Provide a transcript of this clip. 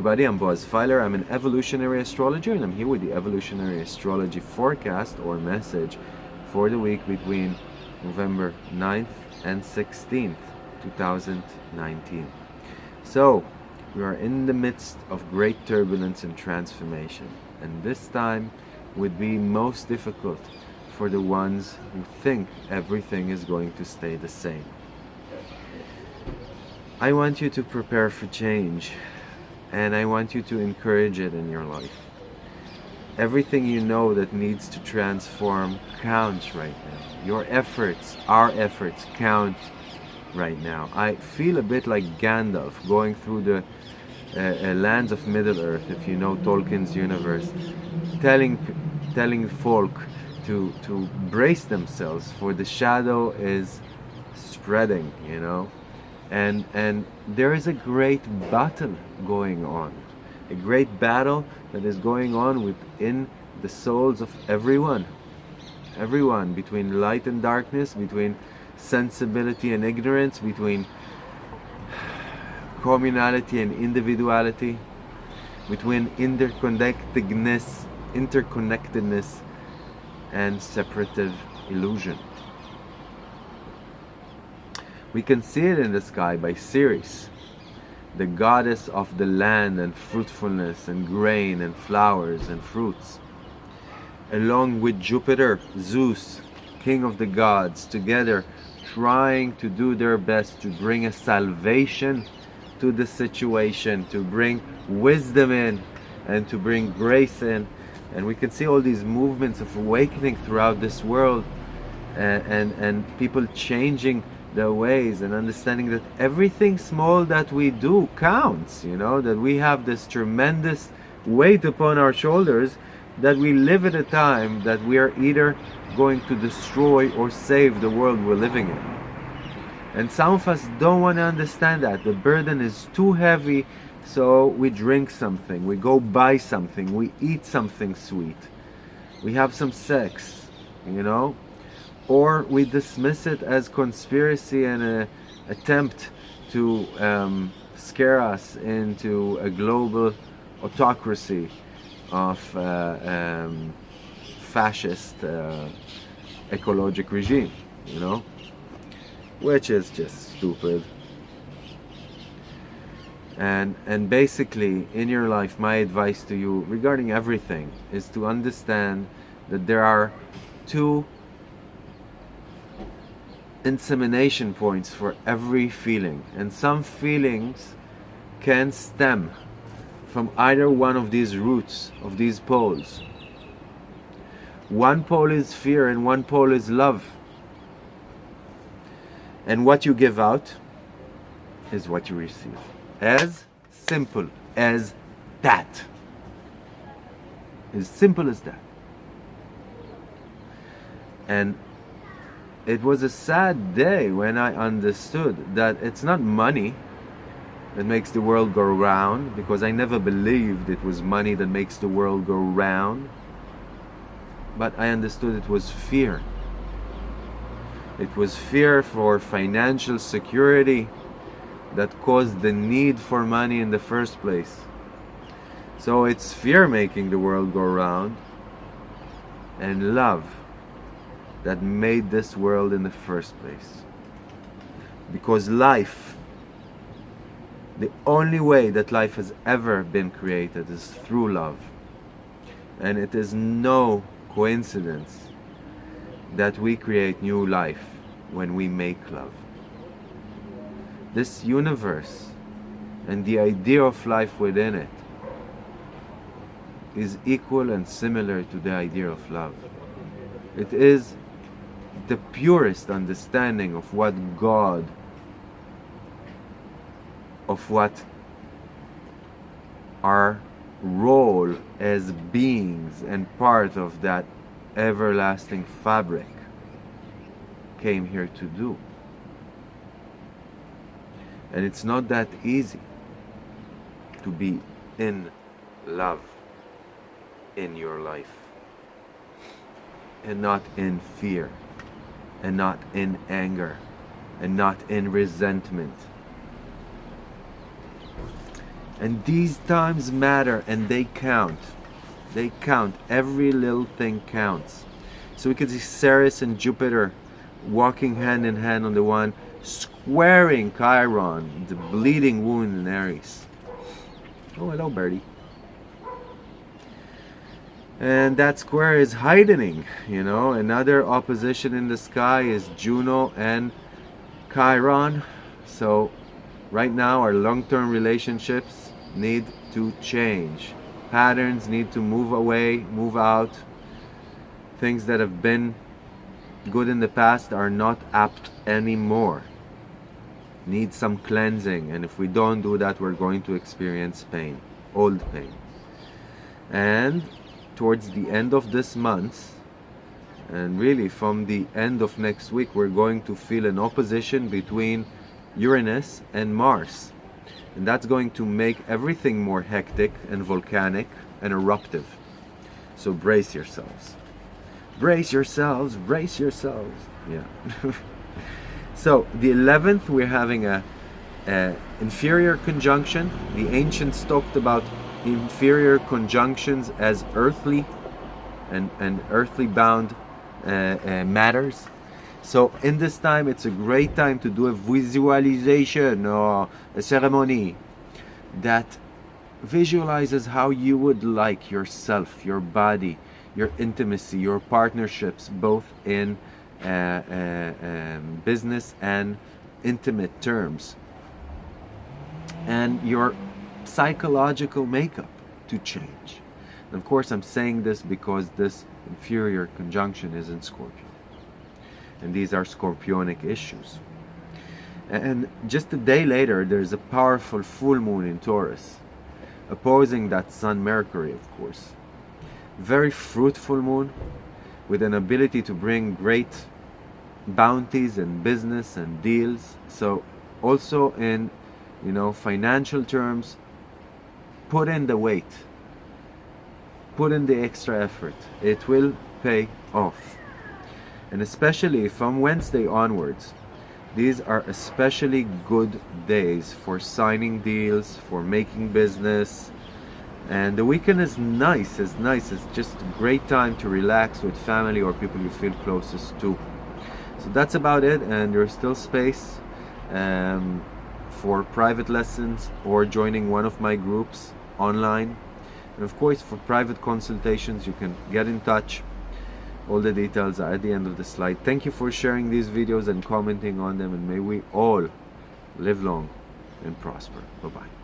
everybody, I'm Boaz Fyler. I'm an evolutionary astrologer and I'm here with the evolutionary astrology forecast or message for the week between November 9th and 16th, 2019. So, we are in the midst of great turbulence and transformation, and this time would be most difficult for the ones who think everything is going to stay the same. I want you to prepare for change and I want you to encourage it in your life. Everything you know that needs to transform counts right now. Your efforts, our efforts count right now. I feel a bit like Gandalf going through the uh, uh, lands of Middle-earth, if you know Tolkien's universe, telling telling folk to to brace themselves for the shadow is spreading, you know and and there is a great battle going on a great battle that is going on within the souls of everyone everyone between light and darkness between sensibility and ignorance between communality and individuality between interconnectedness interconnectedness and separative illusion we can see it in the sky by Ceres, the goddess of the land and fruitfulness and grain and flowers and fruits. Along with Jupiter, Zeus, king of the gods, together trying to do their best to bring a salvation to the situation, to bring wisdom in and to bring grace in. And we can see all these movements of awakening throughout this world and, and, and people changing their ways and understanding that everything small that we do counts, you know, that we have this tremendous weight upon our shoulders that we live at a time that we are either going to destroy or save the world we're living in. And some of us don't want to understand that. The burden is too heavy, so we drink something, we go buy something, we eat something sweet, we have some sex, you know, or we dismiss it as conspiracy and an attempt to um, scare us into a global autocracy of uh, um, fascist uh, ecologic regime, you know, which is just stupid. And, and basically, in your life, my advice to you regarding everything is to understand that there are two insemination points for every feeling. And some feelings can stem from either one of these roots of these poles. One pole is fear and one pole is love. And what you give out is what you receive. As simple as that. As simple as that. And it was a sad day when I understood that it's not money that makes the world go round because I never believed it was money that makes the world go round. But I understood it was fear. It was fear for financial security that caused the need for money in the first place. So it's fear making the world go round and love that made this world in the first place. Because life, the only way that life has ever been created is through love. And it is no coincidence that we create new life when we make love. This universe and the idea of life within it is equal and similar to the idea of love. It is the purest understanding of what God, of what our role as beings and part of that everlasting fabric came here to do. And it's not that easy to be in love in your life and not in fear and not in anger and not in resentment. And these times matter and they count. They count. Every little thing counts. So we can see Ceres and Jupiter walking hand in hand on the one, squaring Chiron, the bleeding wound in Aries. Oh, hello, Birdie. And that square is heightening, you know. Another opposition in the sky is Juno and Chiron. So right now our long-term relationships need to change. Patterns need to move away, move out. Things that have been good in the past are not apt anymore. Need some cleansing, and if we don't do that, we're going to experience pain, old pain. And towards the end of this month, and really from the end of next week, we're going to feel an opposition between Uranus and Mars. And that's going to make everything more hectic and volcanic and eruptive. So brace yourselves brace yourselves, brace yourselves. Yeah. so the 11th, we're having a, a, inferior conjunction. The ancients talked about inferior conjunctions as earthly and, and earthly bound uh, uh, matters. So in this time, it's a great time to do a visualization or a ceremony that visualizes how you would like yourself, your body, your intimacy, your partnerships, both in uh, uh, um, business and intimate terms, and your psychological makeup to change. And of course, I'm saying this because this inferior conjunction is in Scorpio. And these are scorpionic issues. And just a day later, there's a powerful full moon in Taurus, opposing that Sun Mercury, of course very fruitful moon with an ability to bring great bounties and business and deals so also in you know financial terms put in the weight. Put in the extra effort. It will pay off. And especially from Wednesday onwards these are especially good days for signing deals for making business. And the weekend is nice it's nice it's just a great time to relax with family or people you feel closest to. So that's about it and there's still space um, for private lessons or joining one of my groups online. And of course for private consultations you can get in touch. All the details are at the end of the slide. Thank you for sharing these videos and commenting on them and may we all live long and prosper. Bye bye